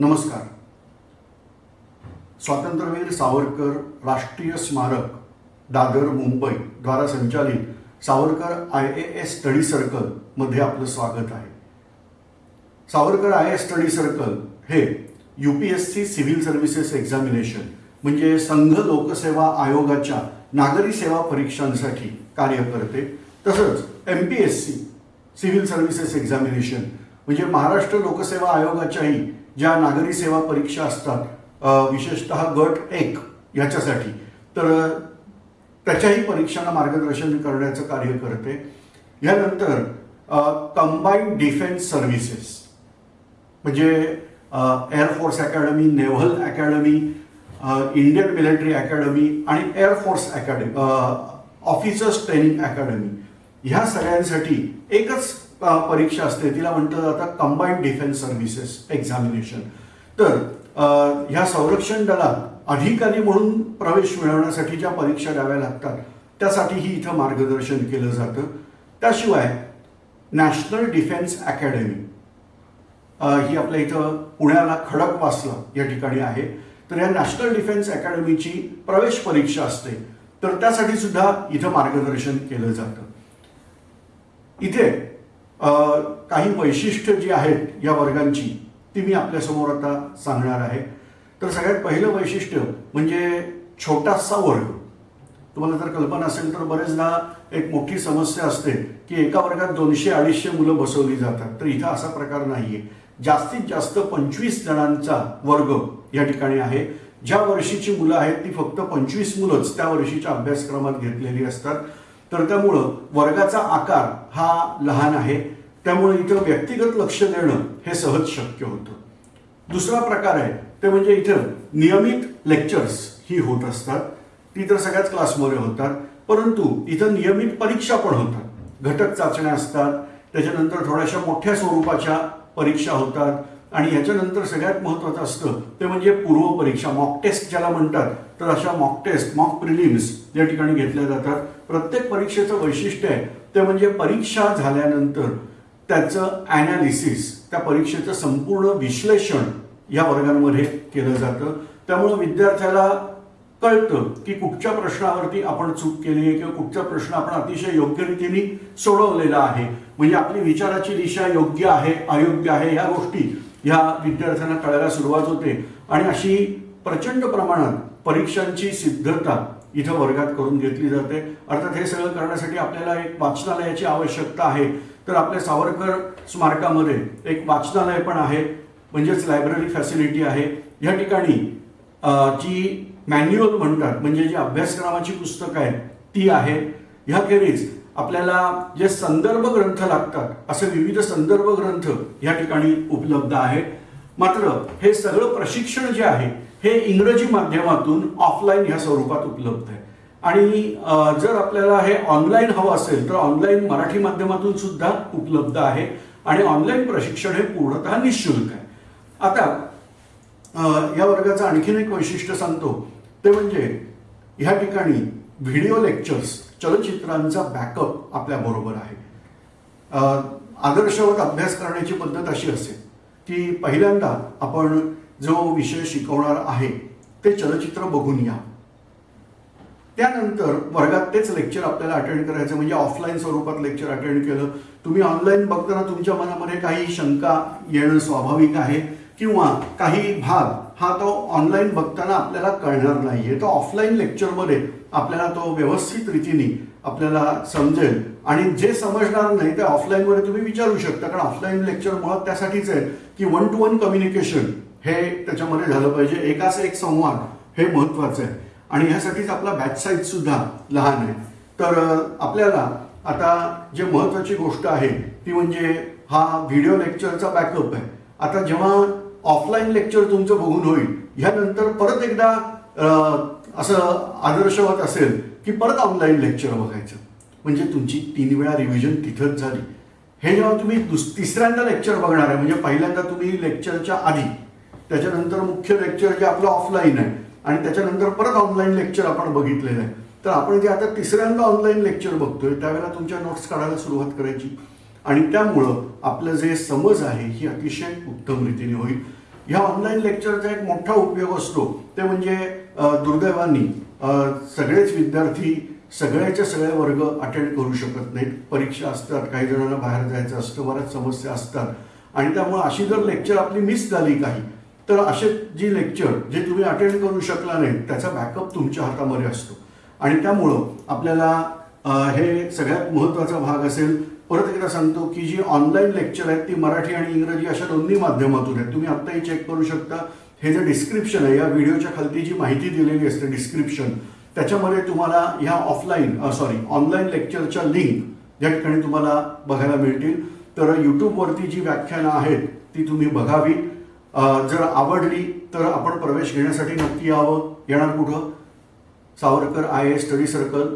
नमस्कार. स्वातंत्र्यवीर सावरकर राष्ट्रीय स्मारक दादर मुंबई द्वारा संचालित Savarkar I A S study सर्कलमध्ये आपलं स्वागत आहे. Savarkar I S study circle हे U P S C civil services examination म्हणजे संघ लोकसेवा आयोगाच्या नागरी सेवा परीक्षांसाठी कार्य करते. तसंच M P S C civil services examination म्हणजे महाराष्ट्र लोकसेवा आयोगाच्याही ज्या नागरी सेवा परीक्षा असतात विशेषत विशेषतः गट एक ह्याच्यासाठी तर त्याच्याही परीक्षांना मार्गदर्शन करण्याचं कार्य करते. यानंतर कंबाईंड डिफेन्स सर्व्हिसेस म्हणजे air force academy naval academy Indian military academy आणि air force academy officers training academy ह्या सगळ्यांसाठी एकच परीक्षा असते. तिला म्हणतात जातं कंबाईंड डिफेन्स सर्व्हिसेस एक्झामिनेशन तर ह्या संरक्षण दलात अधिकारी म्हणून प्रवेश मिळवण्यासाठी ज्या परीक्षा द्याव्या लागतात. त्यासाठीही इथं मार्गदर्शन केलं जातं. त्याशिवाय नॅशनल डिफेन्स अकॅडमी ही आपल्या इथं पुण्याला खडकवासला या ठिकाणी आहे. तर या नॅशनल डिफेन्स अकॅडमीची प्रवेश परीक्षा असते. तर त्यासाठी सुद्धा इथं मार्गदर्शन केलं जातं. इथे काही वैशिष्ट्य जी आहेत या वर्गांची ती मी आपल्यासमोर आता सांगणार आहे. तर सगळ्यात पहिलं वैशिष्ट्य म्हणजे छोटासा वर्ग. तुम्हाला जर कल्पना असेल तर बरेचदा एक मोठी समस्या असते की एका वर्गात दोनशे अडीचशे मुलं बसवली जातात. तर इथं असा प्रकार नाहीये. जास्तीत जास्त पंचवीस जणांचा वर्ग या ठिकाणी आहे. ज्या वर्षीची मुलं आहेत ती फक्त पंचवीस मुलंच त्या वर्षीच्या अभ्यासक्रमात घेतलेली असतात. तर त्यामुळं वर्गाचा आकार हा लहान आहे. त्यामुळे इथं व्यक्तिगत लक्ष देणं हे सहज शक्य होतं. दुसरा प्रकार आहे ते म्हणजे इथं नियमित लेक्चर्स ही होत असतात. ती तर सगळ्याच क्लासमध्ये होतात परंतु इथं नियमित परीक्षा पण होतात. घटक चाचण्या असतात त्याच्यानंतर थोड्याशा मोठ्या स्वरूपाच्या परीक्षा होतात. आणि याच्यानंतर सगळ्यात महत्त्वाचं असतं ते म्हणजे पूर्व परीक्षा मॉक टेस्ट ज्याला म्हणतात तर अशा मॉक टेस्ट मॉक प्रिलिम्स या ठिकाणी घेतल्या जातात. प्रत्येक परीक्षेचं वैशिष्ट्य आहे ते म्हणजे परीक्षा झाल्यानंतर त्याचं ॲनालिसिस त्या परीक्षेचं संपूर्ण विश्लेषण या वर्गांमध्ये केलं जातं. त्यामुळं विद्यार्थ्याला कळतं की कुठच्या प्रश्नावरती आपण चूक केली आहे किंवा कुठचा प्रश्न आपण अतिशय योग्य रीतीने सोडवलेला आहे. म्हणजे आपली विचाराची दिशा योग्य आहे अयोग्य आहे या गोष्टी ह्या विद्यार्थ्यांना कळायला सुरुवात होते. आणि अशी प्रचंड प्रमाणात परीक्षांची सिद्धता इथं वर्गात करून घेतली जाते. अर्थात हे सगळं करण्यासाठी आपल्याला एक वाचनालयाची आवश्यकता आहे. तर आपल्या सावरकर स्मारकामध्ये एक वाचनालय पण आहे. म्हणजेच लायब्ररी फॅसिलिटी आहे. या ठिकाणी जी मॅन्युअल म्हणतात म्हणजे जी अभ्यासक्रमाची पुस्तकं आहेत ती आहेत ह्याखेरीज आपल्याला जे संदर्भ ग्रंथ लागतात असे विविध संदर्भ ग्रंथ या ठिकाणी उपलब्ध आहेत. मात्र हे सगळं प्रशिक्षण जे आहे हे इंग्रजी माध्यमातून ऑफलाईन ह्या स्वरूपात उपलब्ध आहे. आणि जर आपल्याला हे ऑनलाईन हवं असेल तर ऑनलाईन मराठी माध्यमातून सुद्धा उपलब्ध आहे. आणि ऑनलाईन प्रशिक्षण हे पूर्णतः निशुल्क आहे. आता या वर्गाचं आणखीन एक वैशिष्ट्य सांगतो. ते म्हणजे ह्या ठिकाणी व्हिडिओ लेक्चर्स चलचित्रांचा बॅकअप आपल्या बरोबर आहे. आदर्शवत अभ्यास करण्याची पद्धत अशी असेल की पहिल्यांदा आपण जो विषय शिकवणार आहे ते चलचित्र बघून या. त्यानंतर वर्गात तेच लेक्चर आपल्याला अटेंड करायचं म्हणजे ऑफलाईन स्वरूपात लेक्चर अटेंड केलं. तुम्ही ऑनलाईन बघताना तुमच्या मनामध्ये काही शंका येणं स्वाभाविक आहे? किंवा काही भाग हा तो ऑनलाईन बघताना आपल्याला कळणार नाहीये. तो ऑफलाईन लेक्चरमध्ये आपल्याला तो व्यवस्थित रीतीने आपल्याला समजेल. आणि जे समजणार नाही ते ऑफलाईनमध्ये तुम्ही विचारू शकता. कारण ऑफलाईन लेक्चर मुळात त्यासाठीच आहे की वन टू वन कम्युनिकेशन हे त्याच्यामध्ये झालं पाहिजे. एकाच एक संवाद हे महत्वाचं आहे. आणि ह्यासाठीच आपला बॅच साईज सुद्धा लहान आहे. तर आपल्याला आता जे महत्वाची गोष्ट आहे ती म्हणजे हा व्हिडिओ लेक्चरचा बॅकअप आहे. आता जेव्हा ऑफलाईन लेक्चर तुमचं बघून होईल. ह्यानंतर परत एकदा असं आदर्शवत असेल की परत ऑनलाईन लेक्चर बघायचं. म्हणजे तुमची तीन वेळा रिव्हिजन तिथंच झाली. हे जेव्हा तुम्ही दुस तिसऱ्यांदा लेक्चर बघणार आहे म्हणजे पहिल्यांदा तुम्ही लेक्चरच्या आधी त्याच्यानंतर मुख्य लेक्चर जे आपलं ऑफलाईन आहे आणि त्याच्यानंतर परत ऑनलाईन लेक्चर आपण बघितलेलं आहे. तर आपण जे आता तिसऱ्यांदा ऑनलाईन लेक्चर बघतोय त्यावेळेला तुमच्या नोट्स काढायला सुरुवात करायची. आणि त्यामुळं आपलं जे समज आहे ही अतिशय उत्तम रीतीने होईल. ह्या ऑनलाईन लेक्चरचा एक मोठा उपयोग असतो. ते म्हणजे दुर्दैवानी सगळेच विद्यार्थी सगळ्याचे सगळे वर्ग अटेंड करू शकत नाहीत. परीक्षा असतात काही जणांना बाहेर जायचं असतं बऱ्याच समस्या असतात. आणि त्यामुळे अशी जर लेक्चर आपली मिस झाली काही तर असे जी लेक्चर जे तुम्ही अटेंड करू शकला नाही त्याचा बॅकअप तुमच्या हातामध्ये असतो. आणि त्यामुळं आपल्याला हे सगळ्यात महत्त्वाचा भाग असेल परत एकदा सांगतो की जी ऑनलाईन लेक्चर आहेत ती मराठी आणि इंग्रजी अशा दोन्ही माध्यमातून आहेत. तुम्ही आत्ताही चेक करू शकता. हे जे डिस्क्रिप्शन आहे या व्हिडिओच्या खालती जी माहिती दिलेली असते डिस्क्रिप्शन त्याच्यामध्ये तुम्हाला ह्या ऑफलाईन सॉरी ऑनलाईन लेक्चरच्या लिंक या ठिकाणी तुम्हाला बघायला मिळतील. तर यूट्यूबवरती जी व्याख्यानं आहेत ती तुम्ही बघावी. जर आवडली तर आपण प्रवेश घेण्यासाठी नक्की यावं. येणार कुठं? Savarkar I A study circle.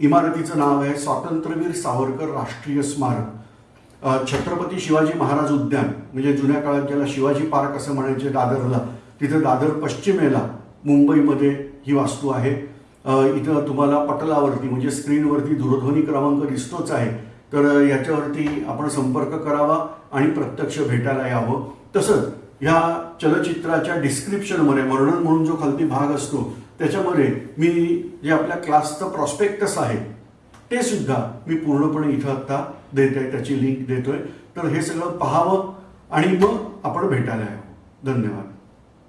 इमारतीचं नाव आहे स्वातंत्र्यवीर सावरकर राष्ट्रीय स्मारक. छत्रपती शिवाजी महाराज उद्यान म्हणजे जुन्या काळात ज्याला शिवाजी पार्क असं म्हणायचे दादरला तिथं दादर पश्चिमेला मुंबईमध्ये ही वास्तू आहे. इथं तुम्हाला पटलावरती म्हणजे स्क्रीनवरती दूरध्वनी क्रमांक दिसतोच आहे. तर याच्यावरती आपण संपर्क करावा आणि प्रत्यक्ष भेटायला यावं. तसंच ह्या चलचित्राच्या डिस्क्रिप्शनमध्ये वर्णन म्हणून जो खालती भाग असतो त्याच्यामध्ये मी जे आपल्या क्लासचं प्रॉस्पेक्टस आहे ते सुद्धा मी पूर्णपणे इथं आत्ता देत आहे त्याची लिंक देतोय. तर हे सगळं पाहावं आणि मग आपण भेटायला यावं. धन्यवाद.